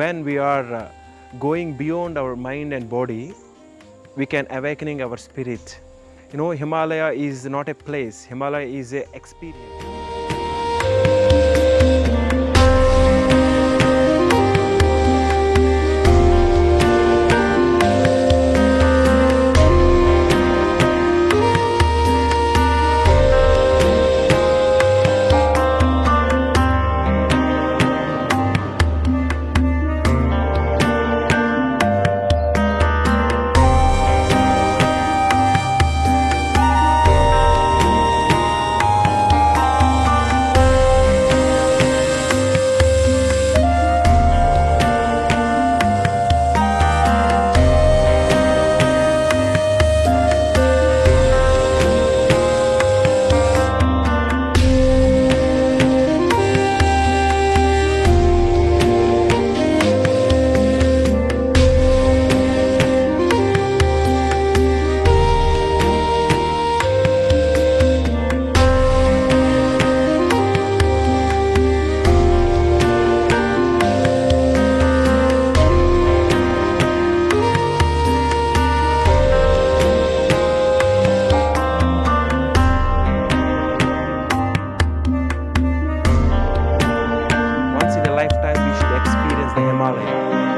we are uh, going beyond our mind and body, we can awakening our spirit. You know, Himalaya is not a place, Himalaya is an experience. Saya.